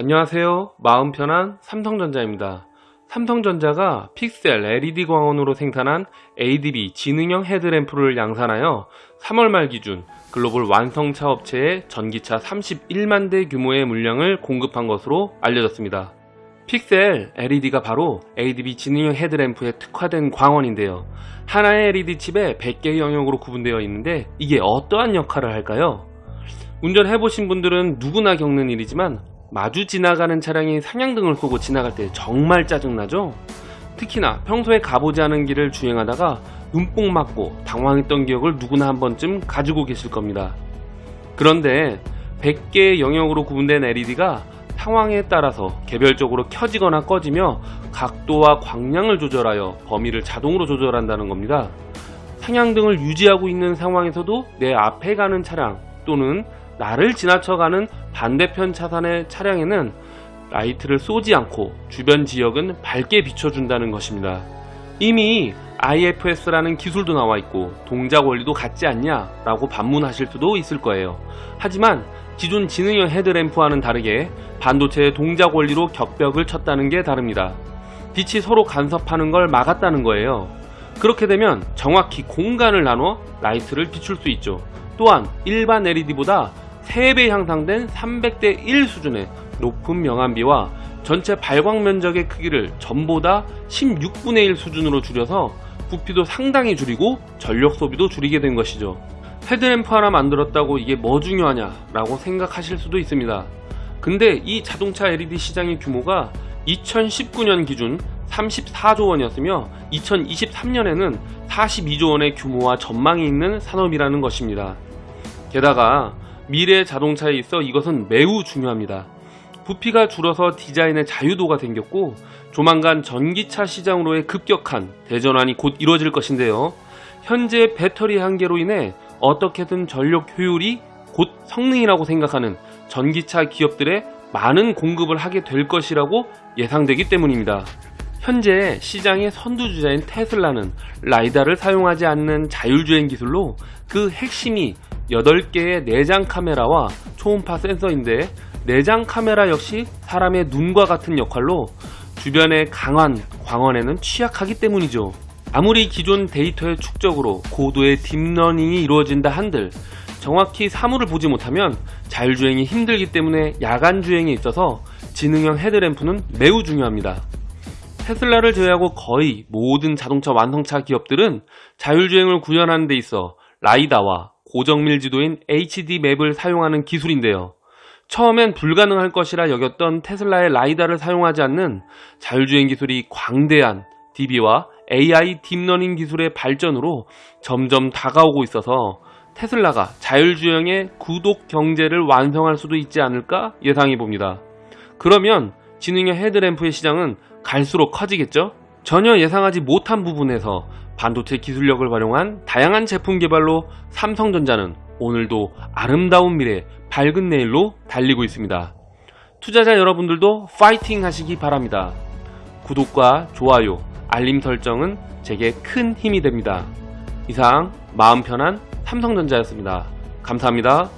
안녕하세요. 마음 편한 삼성전자입니다. 삼성전자가 픽셀 LED 광원으로 생산한 ADB 지능형 헤드램프를 양산하여 3월 말 기준 글로벌 완성차 업체에 전기차 31만 대 규모의 물량을 공급한 것으로 알려졌습니다. 픽셀 LED가 바로 ADB 지능형 헤드램프에 특화된 광원인데요. 하나의 LED 칩에 100개의 영역으로 구분되어 있는데 이게 어떠한 역할을 할까요? 운전해보신 분들은 누구나 겪는 일이지만 마주 지나가는 차량이 상향등을 끄고 지나갈 때 정말 짜증나죠? 특히나 평소에 가보지 않은 길을 주행하다가 눈뽕 맞고 당황했던 기억을 누구나 한 번쯤 가지고 계실 겁니다. 그런데 100개의 영역으로 구분된 LED가 상황에 따라서 개별적으로 켜지거나 꺼지며 각도와 광량을 조절하여 범위를 자동으로 조절한다는 겁니다. 상향등을 유지하고 있는 상황에서도 내 앞에 가는 차량 또는 나를 지나쳐가는 반대편 차선의 차량에는 라이트를 쏘지 않고 주변 지역은 밝게 비춰준다는 것입니다. 이미 IFS라는 기술도 나와 있고 동작 원리도 같지 않냐 라고 반문하실 수도 있을 거예요. 하지만 기존 지능형 헤드램프와는 다르게 반도체의 동작 원리로 격벽을 쳤다는 게 다릅니다. 빛이 서로 간섭하는 걸 막았다는 거예요. 그렇게 되면 정확히 공간을 나눠 라이트를 비출 수 있죠. 또한 일반 LED보다 3배 향상된 300대 1 수준의 높은 명암비와 전체 발광 면적의 크기를 전보다 16분의 1 수준으로 줄여서 부피도 상당히 줄이고 전력 소비도 줄이게 된 것이죠. Headlamp 하나 만들었다고 이게 뭐 중요하냐 라고 생각하실 수도 있습니다. 근데 이 자동차 LED 시장의 규모가 2019년 기준 34조 원이었으며 2023년에는 42조 원의 규모와 전망이 있는 산업이라는 것입니다. 게다가 미래 자동차에 있어 이것은 매우 중요합니다. 부피가 줄어서 디자인의 자유도가 생겼고 조만간 전기차 시장으로의 급격한 대전환이 곧 이루어질 것인데요. 현재 배터리 한계로 인해 어떻게든 전력 효율이 곧 성능이라고 생각하는 전기차 기업들의 많은 공급을 하게 될 것이라고 예상되기 때문입니다. 현재 시장의 선두주자인 테슬라는 라이다를 사용하지 않는 자율주행 기술로 그 핵심이 8개의 내장 카메라와 초음파 센서인데 내장 카메라 역시 사람의 눈과 같은 역할로 주변의 강한 광원에는 취약하기 때문이죠. 아무리 기존 데이터의 축적으로 고도의 deep learning이 이루어진다 한들 정확히 사물을 보지 못하면 자율주행이 힘들기 때문에 야간 주행에 있어서 지능형 headlamp는 매우 중요합니다. 테슬라를 제외하고 거의 모든 자동차 완성차 기업들은 자율주행을 구현하는 데 있어 LiDAR와 고정밀 지도인 HD map을 사용하는 기술인데요. 처음엔 불가능할 것이라 여겼던 테슬라의 LiDAR를 사용하지 않는 자율주행 기술이 광대한 DB와 AI deep learning 기술의 발전으로 점점 다가오고 있어서 테슬라가 자율주행의 구독 경제를 완성할 수도 있지 않을까 예상해 봅니다. 그러면 지능형 headlamp의 시장은 갈수록 커지겠죠? 전혀 예상하지 못한 부분에서 반도체 기술력을 활용한 다양한 제품 개발로 삼성전자는 오늘도 아름다운 미래, 밝은 내일로 달리고 있습니다. 투자자 여러분들도 파이팅 하시기 바랍니다. 구독과 좋아요, 알림 설정은 제게 큰 힘이 됩니다. 이상 마음 편한 삼성전자였습니다. 감사합니다.